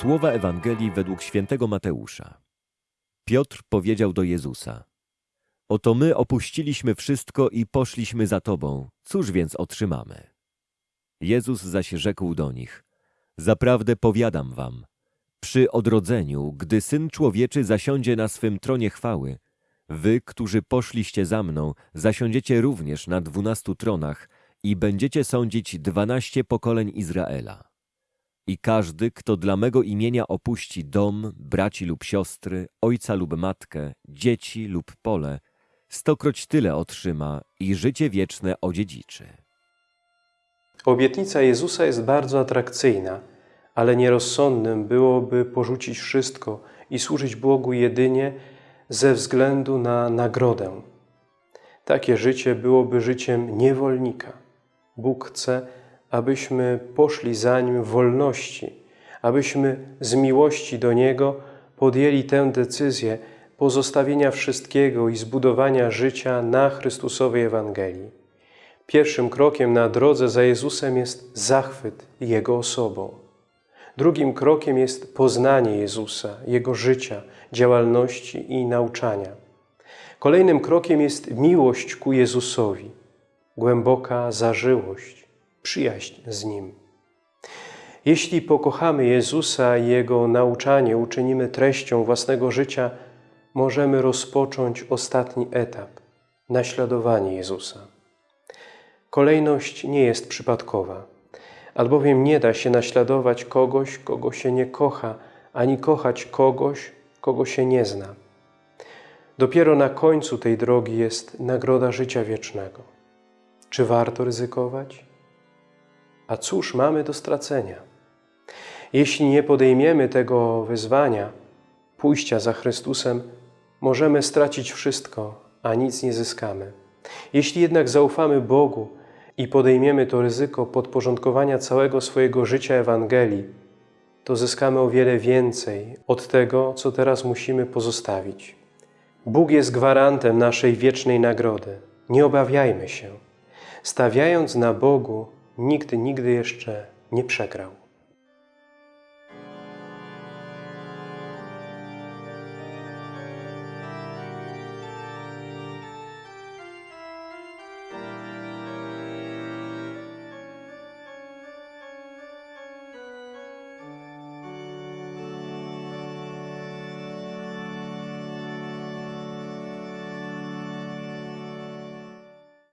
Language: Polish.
Słowa Ewangelii według świętego Mateusza. Piotr powiedział do Jezusa: Oto my opuściliśmy wszystko i poszliśmy za Tobą. Cóż więc otrzymamy? Jezus zaś rzekł do nich: Zaprawdę powiadam wam, przy odrodzeniu, gdy Syn Człowieczy zasiądzie na swym tronie chwały, wy, którzy poszliście za mną, zasiądziecie również na dwunastu tronach i będziecie sądzić dwanaście pokoleń Izraela. I każdy, kto dla mego imienia opuści dom, braci lub siostry, ojca lub matkę, dzieci lub pole, stokroć tyle otrzyma i życie wieczne odziedziczy. Obietnica Jezusa jest bardzo atrakcyjna, ale nierozsądnym byłoby porzucić wszystko i służyć Bogu jedynie ze względu na nagrodę. Takie życie byłoby życiem niewolnika. Bóg chce, abyśmy poszli za Nim w wolności, abyśmy z miłości do Niego podjęli tę decyzję pozostawienia wszystkiego i zbudowania życia na Chrystusowej Ewangelii. Pierwszym krokiem na drodze za Jezusem jest zachwyt Jego osobą. Drugim krokiem jest poznanie Jezusa, Jego życia, działalności i nauczania. Kolejnym krokiem jest miłość ku Jezusowi, głęboka zażyłość, przyjaźń z Nim. Jeśli pokochamy Jezusa i Jego nauczanie uczynimy treścią własnego życia, możemy rozpocząć ostatni etap – naśladowanie Jezusa. Kolejność nie jest przypadkowa, albowiem nie da się naśladować kogoś, kogo się nie kocha, ani kochać kogoś, kogo się nie zna. Dopiero na końcu tej drogi jest nagroda życia wiecznego. Czy warto ryzykować? A cóż mamy do stracenia? Jeśli nie podejmiemy tego wyzwania, pójścia za Chrystusem, możemy stracić wszystko, a nic nie zyskamy. Jeśli jednak zaufamy Bogu i podejmiemy to ryzyko podporządkowania całego swojego życia Ewangelii, to zyskamy o wiele więcej od tego, co teraz musimy pozostawić. Bóg jest gwarantem naszej wiecznej nagrody. Nie obawiajmy się. Stawiając na Bogu, nikt nigdy jeszcze nie przegrał.